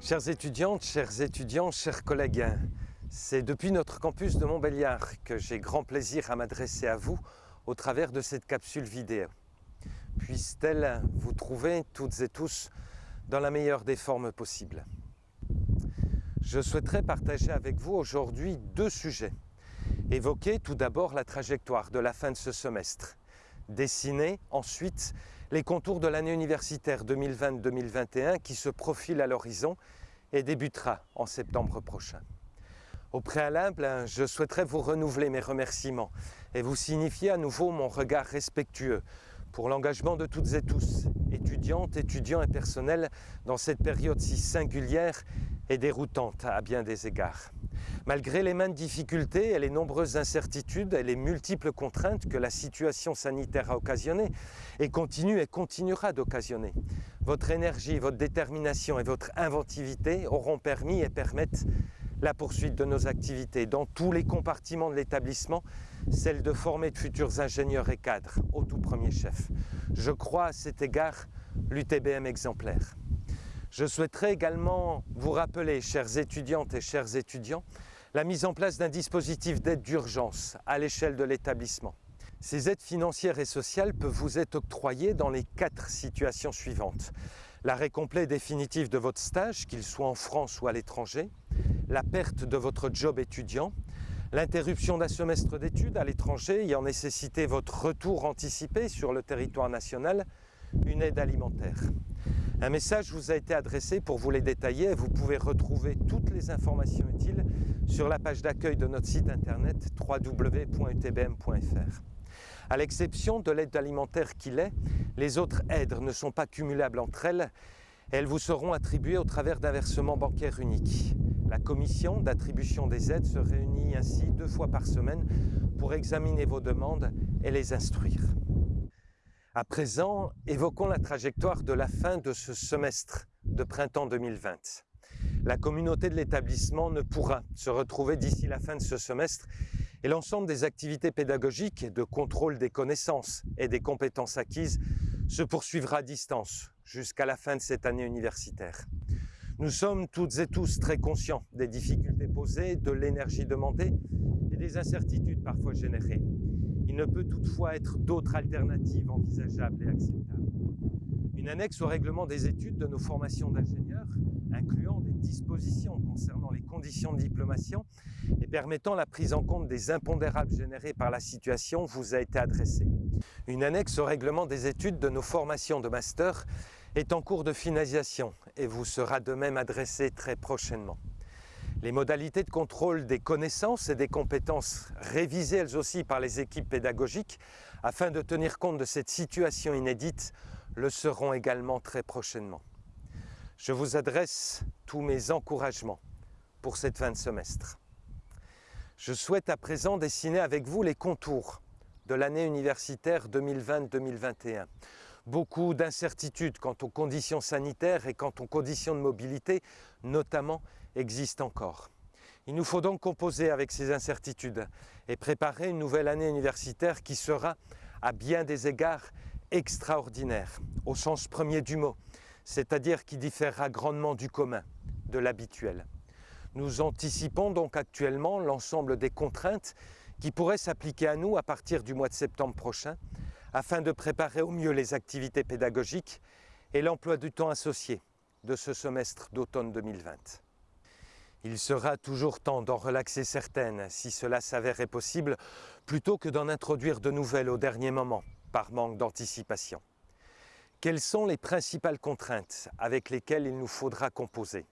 Chères étudiantes, chers étudiants, chers collègues, c'est depuis notre campus de Montbéliard que j'ai grand plaisir à m'adresser à vous au travers de cette capsule vidéo. Puisse-t-elle vous trouver toutes et tous dans la meilleure des formes possibles. Je souhaiterais partager avec vous aujourd'hui deux sujets. Évoquer tout d'abord la trajectoire de la fin de ce semestre. Dessiner ensuite les contours de l'année universitaire 2020-2021 qui se profile à l'horizon et débutera en septembre prochain. Au préalable, je souhaiterais vous renouveler mes remerciements et vous signifier à nouveau mon regard respectueux pour l'engagement de toutes et tous, étudiantes, étudiants et personnels, dans cette période si singulière et déroutante à bien des égards. Malgré les maintes difficultés et les nombreuses incertitudes et les multiples contraintes que la situation sanitaire a occasionnées et continue et continuera d'occasionner, votre énergie, votre détermination et votre inventivité auront permis et permettent la poursuite de nos activités dans tous les compartiments de l'établissement, celle de former de futurs ingénieurs et cadres, au tout premier chef. Je crois à cet égard l'UTBM exemplaire. Je souhaiterais également vous rappeler, chères étudiantes et chers étudiants, la mise en place d'un dispositif d'aide d'urgence à l'échelle de l'établissement. Ces aides financières et sociales peuvent vous être octroyées dans les quatre situations suivantes. L'arrêt complet définitif de votre stage, qu'il soit en France ou à l'étranger, la perte de votre job étudiant, l'interruption d'un semestre d'études à l'étranger ayant nécessité votre retour anticipé sur le territoire national, une aide alimentaire. Un message vous a été adressé pour vous les détailler vous pouvez retrouver toutes les informations utiles sur la page d'accueil de notre site internet www.utbm.fr. À l'exception de l'aide alimentaire qu'il est, les autres aides ne sont pas cumulables entre elles elles vous seront attribuées au travers d'un versement bancaire unique. La commission d'attribution des aides se réunit ainsi deux fois par semaine pour examiner vos demandes et les instruire. À présent, évoquons la trajectoire de la fin de ce semestre de printemps 2020. La communauté de l'établissement ne pourra se retrouver d'ici la fin de ce semestre et l'ensemble des activités pédagogiques de contrôle des connaissances et des compétences acquises se poursuivra à distance jusqu'à la fin de cette année universitaire. Nous sommes toutes et tous très conscients des difficultés posées, de l'énergie demandée et des incertitudes parfois générées. Il ne peut toutefois être d'autres alternatives envisageables et acceptables. Une annexe au règlement des études de nos formations d'ingénieurs, incluant des dispositions concernant les conditions de diplomation et permettant la prise en compte des impondérables générés par la situation, vous a été adressée. Une annexe au règlement des études de nos formations de master est en cours de finalisation et vous sera de même adressée très prochainement. Les modalités de contrôle des connaissances et des compétences révisées elles aussi par les équipes pédagogiques afin de tenir compte de cette situation inédite le seront également très prochainement. Je vous adresse tous mes encouragements pour cette fin de semestre. Je souhaite à présent dessiner avec vous les contours de l'année universitaire 2020-2021. Beaucoup d'incertitudes quant aux conditions sanitaires et quant aux conditions de mobilité, notamment existe encore. Il nous faut donc composer avec ces incertitudes et préparer une nouvelle année universitaire qui sera, à bien des égards, extraordinaire, au sens premier du mot, c'est-à-dire qui différera grandement du commun, de l'habituel. Nous anticipons donc actuellement l'ensemble des contraintes qui pourraient s'appliquer à nous à partir du mois de septembre prochain, afin de préparer au mieux les activités pédagogiques et l'emploi du temps associé de ce semestre d'automne 2020. Il sera toujours temps d'en relaxer certaines, si cela s'avérait possible, plutôt que d'en introduire de nouvelles au dernier moment, par manque d'anticipation. Quelles sont les principales contraintes avec lesquelles il nous faudra composer?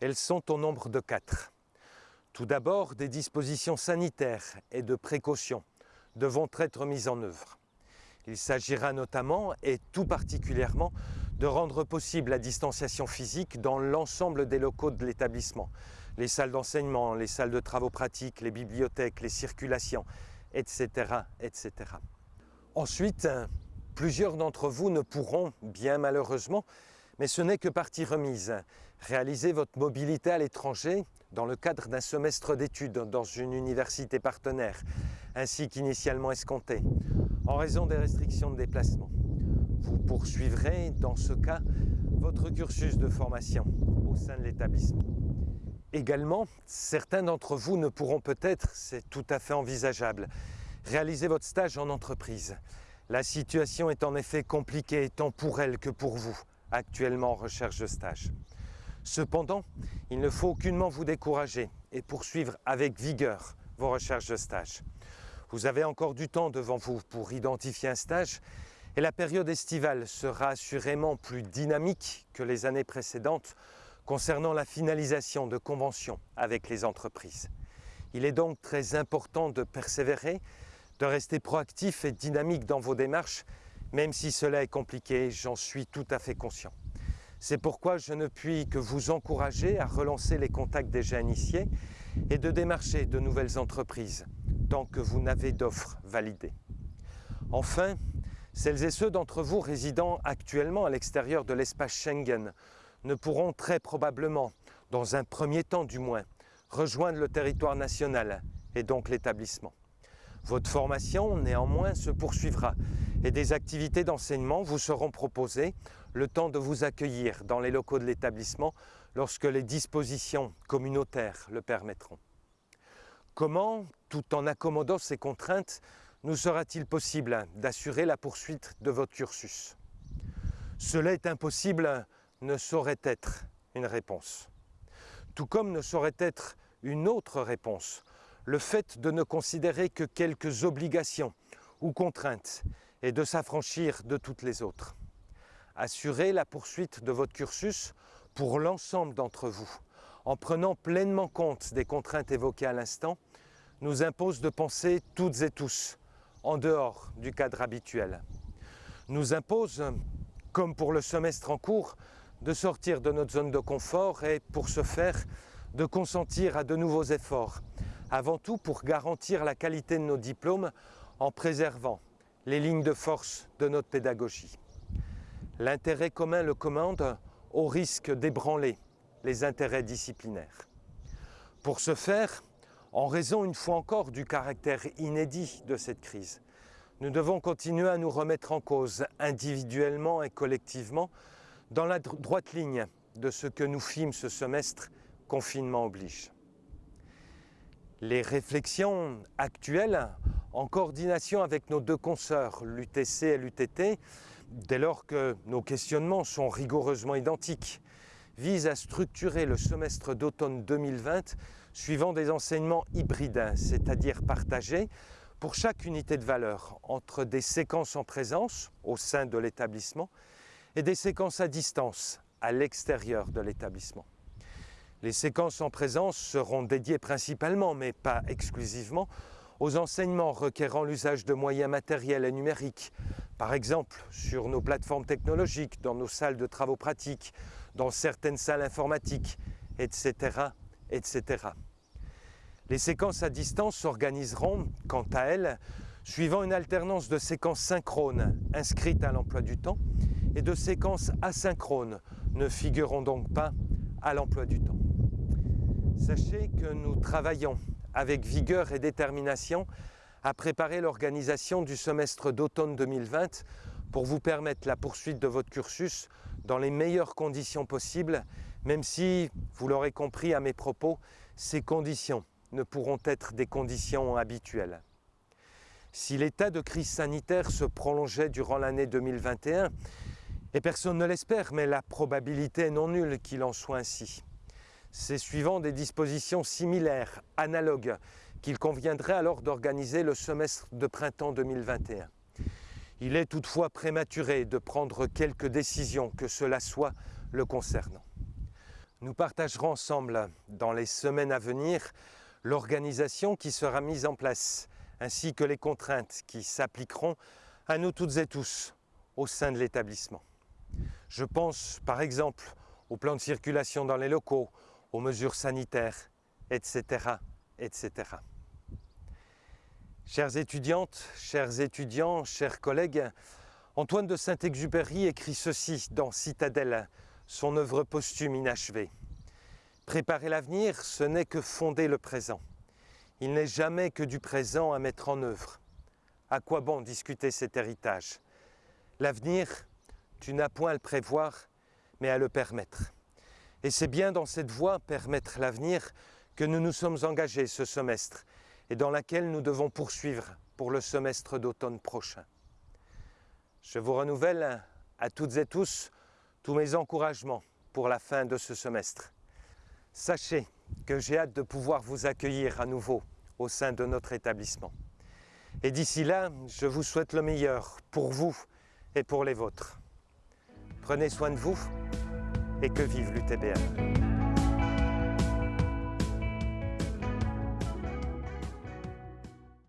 Elles sont au nombre de quatre. Tout d'abord, des dispositions sanitaires et de précaution devront être mises en œuvre. Il s'agira notamment, et tout particulièrement, de rendre possible la distanciation physique dans l'ensemble des locaux de l'établissement. Les salles d'enseignement, les salles de travaux pratiques, les bibliothèques, les circulations, etc. etc. Ensuite, plusieurs d'entre vous ne pourront, bien malheureusement, mais ce n'est que partie remise, réaliser votre mobilité à l'étranger dans le cadre d'un semestre d'études dans une université partenaire, ainsi qu'initialement escompté, en raison des restrictions de déplacement. Vous poursuivrez, dans ce cas, votre cursus de formation au sein de l'établissement. Également, certains d'entre vous ne pourront peut-être, c'est tout à fait envisageable, réaliser votre stage en entreprise. La situation est en effet compliquée tant pour elle que pour vous, actuellement en recherche de stage. Cependant, il ne faut aucunement vous décourager et poursuivre avec vigueur vos recherches de stage. Vous avez encore du temps devant vous pour identifier un stage et la période estivale sera assurément plus dynamique que les années précédentes concernant la finalisation de conventions avec les entreprises. Il est donc très important de persévérer, de rester proactif et dynamique dans vos démarches, même si cela est compliqué, j'en suis tout à fait conscient. C'est pourquoi je ne puis que vous encourager à relancer les contacts déjà initiés et de démarcher de nouvelles entreprises tant que vous n'avez d'offres validées. Enfin, celles et ceux d'entre vous résidant actuellement à l'extérieur de l'espace Schengen ne pourront très probablement, dans un premier temps du moins, rejoindre le territoire national et donc l'établissement. Votre formation, néanmoins, se poursuivra et des activités d'enseignement vous seront proposées le temps de vous accueillir dans les locaux de l'établissement lorsque les dispositions communautaires le permettront. Comment, tout en accommodant ces contraintes, nous sera-t-il possible d'assurer la poursuite de votre cursus? Cela est impossible ne saurait être une réponse. Tout comme ne saurait être une autre réponse, le fait de ne considérer que quelques obligations ou contraintes et de s'affranchir de toutes les autres. Assurer la poursuite de votre cursus pour l'ensemble d'entre vous, en prenant pleinement compte des contraintes évoquées à l'instant, nous impose de penser toutes et tous en dehors du cadre habituel. Nous impose, comme pour le semestre en cours, de sortir de notre zone de confort et pour ce faire, de consentir à de nouveaux efforts, avant tout pour garantir la qualité de nos diplômes en préservant les lignes de force de notre pédagogie. L'intérêt commun le commande au risque d'ébranler les intérêts disciplinaires. Pour ce faire, en raison une fois encore du caractère inédit de cette crise, nous devons continuer à nous remettre en cause individuellement et collectivement dans la droite ligne de ce que nous fîmes ce semestre, confinement oblige. Les réflexions actuelles, en coordination avec nos deux consoeurs, l'UTC et l'UTT, dès lors que nos questionnements sont rigoureusement identiques, visent à structurer le semestre d'automne 2020 suivant des enseignements hybrides, c'est-à-dire partagés pour chaque unité de valeur entre des séquences en présence au sein de l'établissement et des séquences à distance à l'extérieur de l'établissement. Les séquences en présence seront dédiées principalement, mais pas exclusivement, aux enseignements requérant l'usage de moyens matériels et numériques, par exemple sur nos plateformes technologiques, dans nos salles de travaux pratiques, dans certaines salles informatiques, etc. etc. Les séquences à distance s'organiseront, quant à elles, suivant une alternance de séquences synchrones inscrites à l'emploi du temps et de séquences asynchrones ne figureront donc pas à l'emploi du temps. Sachez que nous travaillons avec vigueur et détermination à préparer l'organisation du semestre d'automne 2020 pour vous permettre la poursuite de votre cursus dans les meilleures conditions possibles, même si, vous l'aurez compris à mes propos, ces conditions ne pourront être des conditions habituelles. Si l'état de crise sanitaire se prolongeait durant l'année 2021, et personne ne l'espère, mais la probabilité est non nulle qu'il en soit ainsi. C'est suivant des dispositions similaires, analogues, qu'il conviendrait alors d'organiser le semestre de printemps 2021. Il est toutefois prématuré de prendre quelques décisions que cela soit le concernant. Nous partagerons ensemble, dans les semaines à venir, l'organisation qui sera mise en place, ainsi que les contraintes qui s'appliqueront à nous toutes et tous au sein de l'établissement. Je pense par exemple au plan de circulation dans les locaux, aux mesures sanitaires, etc. etc. Chères étudiantes, chers étudiants, chers collègues, Antoine de Saint-Exupéry écrit ceci dans Citadelle, son œuvre posthume inachevée. Préparer l'avenir, ce n'est que fonder le présent. Il n'est jamais que du présent à mettre en œuvre. À quoi bon discuter cet héritage? L'avenir, tu n'as point à le prévoir, mais à le permettre. Et c'est bien dans cette voie, permettre l'avenir, que nous nous sommes engagés ce semestre et dans laquelle nous devons poursuivre pour le semestre d'automne prochain. Je vous renouvelle à toutes et tous tous mes encouragements pour la fin de ce semestre. Sachez que j'ai hâte de pouvoir vous accueillir à nouveau au sein de notre établissement. Et d'ici là, je vous souhaite le meilleur pour vous et pour les vôtres. Prenez soin de vous et que vive l'UTBM.